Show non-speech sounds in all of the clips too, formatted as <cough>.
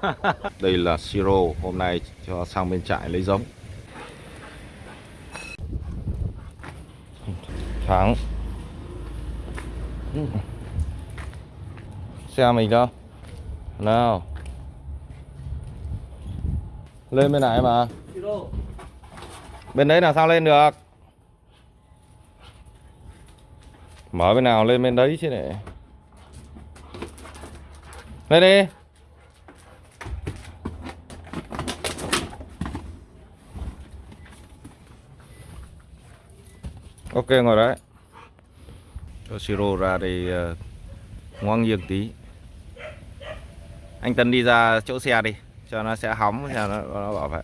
<laughs> Đây là siro Hôm nay cho sang bên trại lấy giống. Thắng. Xe mình đâu? Nào. Lên bên này mà. Bên đấy là sao lên được? Mở bên nào lên bên đấy chứ này Lên đi Ok ngồi đấy. Cho siro ra đây ờ, uh, ngoan nghiêng tí. Anh Tân đi ra chỗ xe đi Cho nó sẽ hóng cho nó, nó bảo vệ.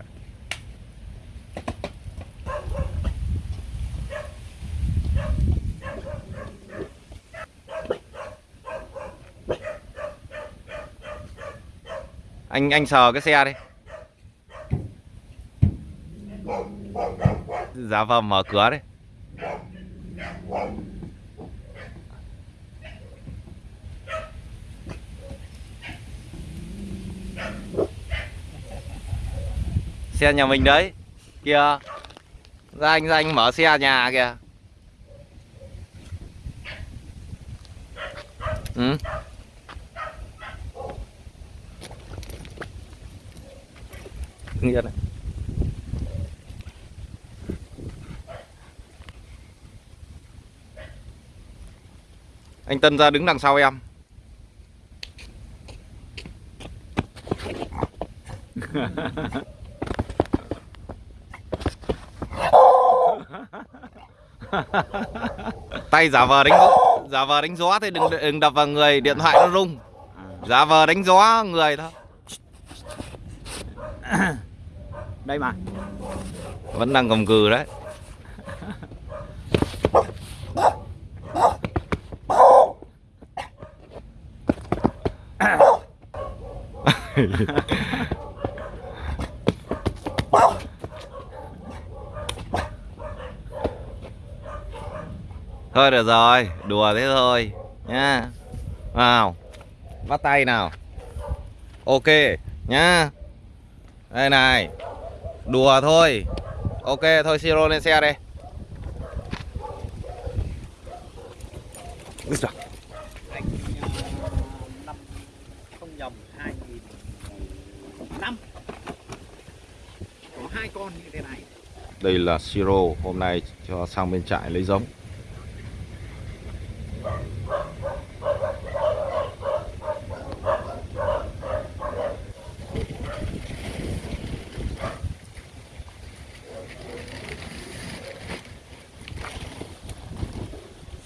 Anh anh sờ cái xe đi. Giá vào mở cửa đi. Xe nhà mình đấy. Kìa. Ra anh ra anh mở xe nhà kìa. Ừ. Này. Anh Tân ra đứng đằng sau em. <laughs> <laughs> tay giả vờ đánh giả vờ đánh gió thì đừng đừng đập vào người điện thoại nó rung. Giả vờ đánh gió người thôi. <coughs> Đây mà. Vẫn đang cầm cừ đấy <coughs> <laughs> Thôi được rồi, đùa thế thôi nha. Nào. Bắt tay nào. Ok nhá. Đây này. Đùa thôi. Ok thôi siro lên xe đây. Úi giời. anh năm không nhầm hai nghìn năm có hai con như thế này Đây là siro hôm nay cho sang bên trại lấy giống.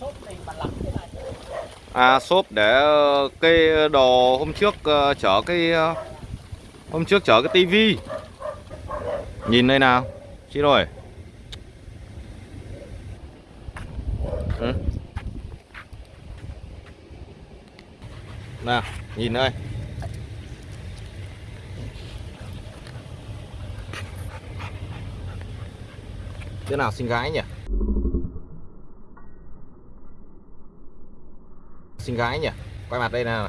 sốt này mà lắm thế này À xốp để ờ, cây đồ hôm trước ờ, chở cái ờ, hôm trước chở cái tivi. Nhìn đây nào. Chị rồi. Ừ. Nào, nhìn đây. thế nào xinh gái nhỉ? Xinh gái nhỉ? Quay mặt đây nào.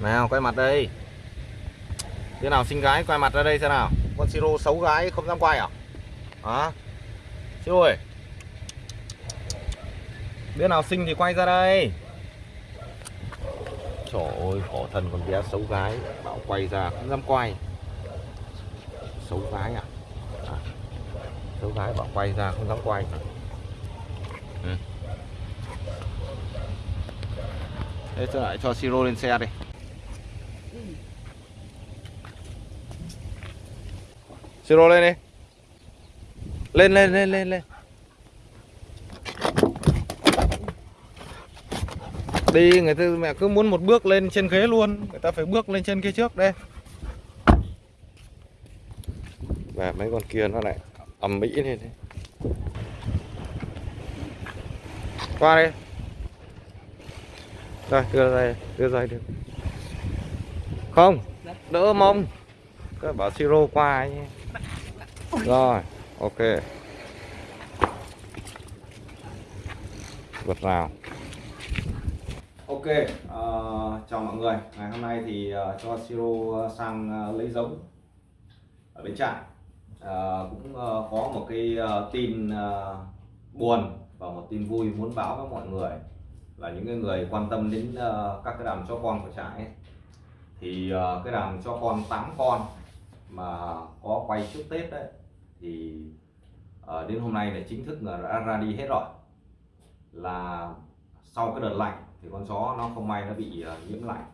Nào quay mặt đây. Thế nào xinh gái quay mặt ra đây xem nào. Con siro xấu gái không dám quay à? Hả? Siro ơi. Đứa nào xinh thì quay ra đây. Trời ơi khổ thân con bé xấu gái. Bảo quay ra không dám quay. Xấu gái à, à. xấu gái bảo quay ra không dám quay. Thế cho lại cho siro lên xe đi. Siro lên đi. Lên lên lên lên lên. Đi, người ta, mẹ cứ muốn một bước lên trên ghế luôn. Người ta phải bước lên trên kia trước đây. Và mấy con kia nó lại ầm mỹ lên đấy. Qua đây rồi đưa ra đưa ra được không đỡ mông các bảo siro qua ấy. rồi ok vật nào Ok, uh, chào mọi người. Ngày hôm nay thì uh, cho Siro ờ, sang uh, lấy giống ở bên trại. Uh, cũng uh, có một cái uh, tin uh, buồn và một tin vui muốn báo với mọi người là những người quan tâm đến ờ, các cái đàn chó con của trại ấy. Thì ờ, cái đàn chó con 8 con mà có quay trước Tết đấy thì ờ, đến hôm nay là chính thức là đã ra đi hết rồi. Là sau cái đợt lạnh thì con chó nó không may nó bị nhiễm lạnh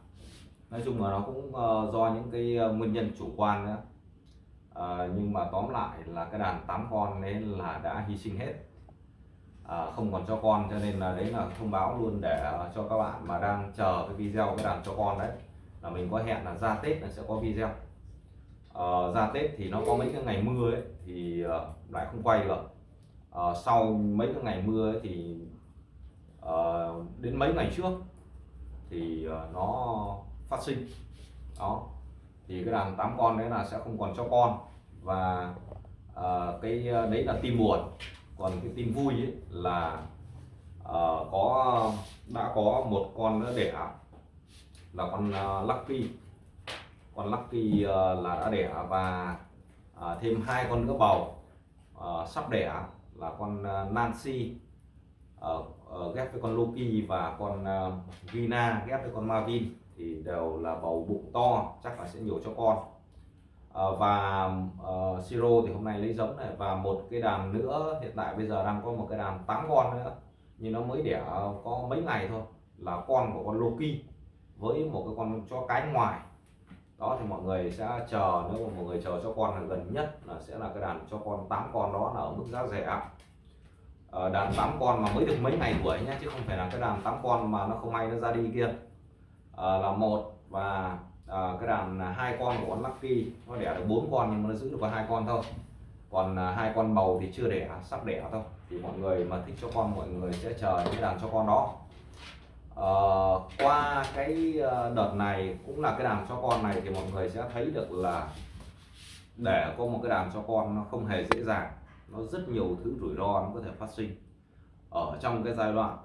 nói chung là nó cũng do những cái nguyên nhân chủ quan nữa nhưng mà tóm lại là cái đàn 8 con đấy là đã hy sinh hết Ờ, không còn cho con cho nên là đấy là thông báo luôn để ờ, cho các bạn mà đang chờ cái video cái đàn cho con đấy. Là mình có hẹn là ra Tết là sẽ có video. À, ra Tết thì nó có mấy cái ngày mưa ấy thì lại không quay được. À, sau mấy cái ngày mưa ấy thì à, đến mấy ngày trước thì nó phát sinh. Đó. Thì cái đàn tám con đấy là sẽ không còn cho con. Và à, cái đấy là tim buồn còn cái tin vui ấy là uh, có đã có một con nữa đẻ. Là con uh, Lucky. Con Lucky uh, là đã đẻ và uh, thêm hai con nữa bầu. Uh, sắp đẻ là con uh, Nancy. Uh, uh, ghép với con Loki và con uh, Vina ghép với con Marvin. Thì đều là bầu bụng to chắc là sẽ nhiều cho con. Ờ, và uh, Siro thì hôm nay lấy giống này. Và một cái đàn nữa hiện tại bây giờ đang có một cái đàn 8 con nữa. Nhưng nó mới đẻ có mấy ngày thôi là con của con Loki với một cái con chó cái ngoài. Đó thì mọi người sẽ chờ nếu mà mọi người chờ cho con là gần nhất là sẽ là cái đàn cho con 8 con đó là ở mức giá rẻ. Ờ, đàn 8 con mà mới được mấy ngày tuổi nhá chứ không phải là cái đàn 8 con mà nó không may nó ra đi kia. Ờ, là một và à, cái đàn hai con của con Lucky nó đẻ được bốn con nhưng mà nó giữ được có hai con thôi. Còn à, hai con bầu thì chưa đẻ sắp đẻ thôi. Thì mọi người mà thích cho con mọi người sẽ chờ những cái đàn cho con đó. À, qua cái ờ, đợt này cũng là cái đàn cho con này thì mọi người sẽ thấy được là để có một cái đàn cho con nó không hề dễ dàng. Nó rất nhiều thứ rủi ro nó có thể phát sinh. Ở trong cái giai đoạn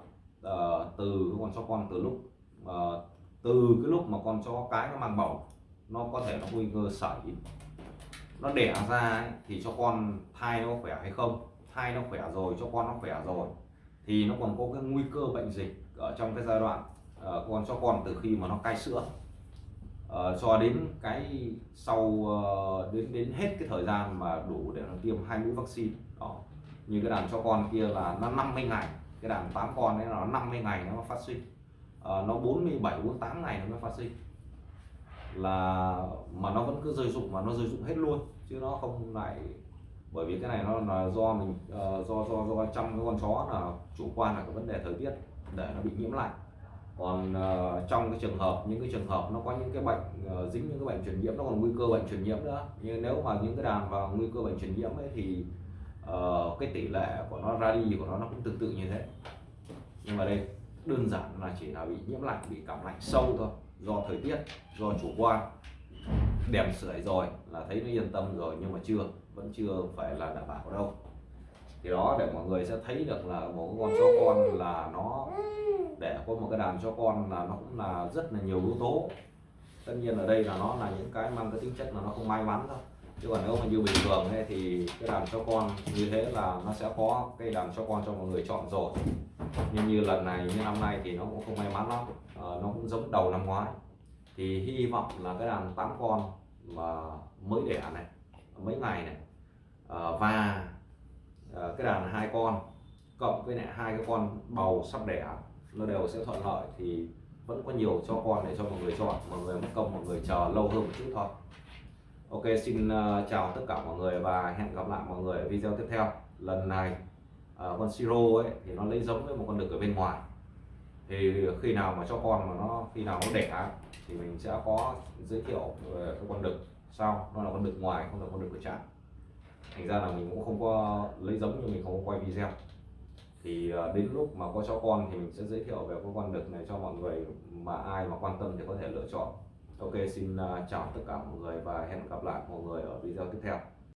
uh, từ cái con cho con từ lúc uh, từ cái lúc mà con chó cái nó mang bầu nó có thể nó nguy cơ sẩy nó đẻ ra ấy, thì cho con thai nó khỏe hay không? Thai nó khỏe rồi cho con nó khỏe rồi thì nó còn có cái nguy cơ bệnh dịch ở trong cái giai đoạn uh, con cho con từ khi mà nó cai sữa. Uh, cho đến cái sau uh, đến đến hết cái thời gian mà đủ để nó tiêm hai mũi vaccine đó. Như cái đàn cho con kia là nó 50 ngày cái đàn 8 con đấy là nó 50 ngày nó phát sinh. Ờ, nó 47 48 ngày nó mới phát sinh. Là mà nó vẫn cứ rơi rụng mà nó rơi rụng hết luôn chứ nó không lại bởi vì cái này nó là do mình uh, do do do trong cái con chó là chủ quan là cái vấn đề thời tiết để nó bị nhiễm lạnh còn uh, trong cái trường hợp những cái trường hợp nó có những cái bệnh uh, dính những cái bệnh truyền nhiễm nó còn nguy cơ bệnh truyền nhiễm nữa. Nhưng nếu mà những cái đàn vào nguy cơ bệnh truyền nhiễm ấy thì uh, cái tỷ lệ của nó ra đi của nó nó cũng tương tự như thế. Nhưng mà đây đơn giản là chỉ là bị nhiễm lạnh, bị cảm lạnh sâu thôi, do thời tiết, do chủ quan. Đèn sưởi rồi là thấy nó yên tâm rồi, nhưng mà chưa, vẫn chưa phải là đảm bảo đâu. Thì đó, để mọi người sẽ thấy được là một con chó con là nó, để có một cái đàn cho con là nó cũng là rất là nhiều yếu tố. Tất nhiên ở đây là nó là những cái mang cái tính chất là nó không may mắn thôi chứ còn nếu mà như bình thường ấy, thì cái đàn cho con như thế là nó sẽ có cái đàn cho con cho mọi người chọn rồi. Nhưng như lần này như năm nay thì nó cũng không may mắn lắm. À, nó cũng giống đầu năm ngoái. Thì hy vọng là cái đàn 8 con mà mới đẻ này mấy ngày này à, và à, cái đàn hai con cộng với lại hai cái con bầu sắp đẻ nó đều sẽ thuận lợi thì vẫn có nhiều cho con để cho mọi người chọn mọi người mất công mọi người chờ lâu hơn một chút thôi ok, xin ờ, chào tất cả mọi người và hẹn gặp lại mọi người ở video tiếp theo. Lần này ờ, con siro ấy, thì nó lấy giống với một con đực ở bên ngoài. Thì khi nào mà cho con mà nó, khi nào nó đẻ thì mình sẽ có giới thiệu về cái con đực. Sau nó là con đực ngoài, không là con đực của trại thành ra là mình cũng không có lấy giống nhưng mình không có quay video. Thì đến lúc mà có cho con thì mình sẽ giới thiệu về cái con đực này cho mọi người mà ai mà quan tâm thì có thể lựa chọn ok, xin à, chào tất cả mọi người và hẹn gặp lại mọi người ở video tiếp theo.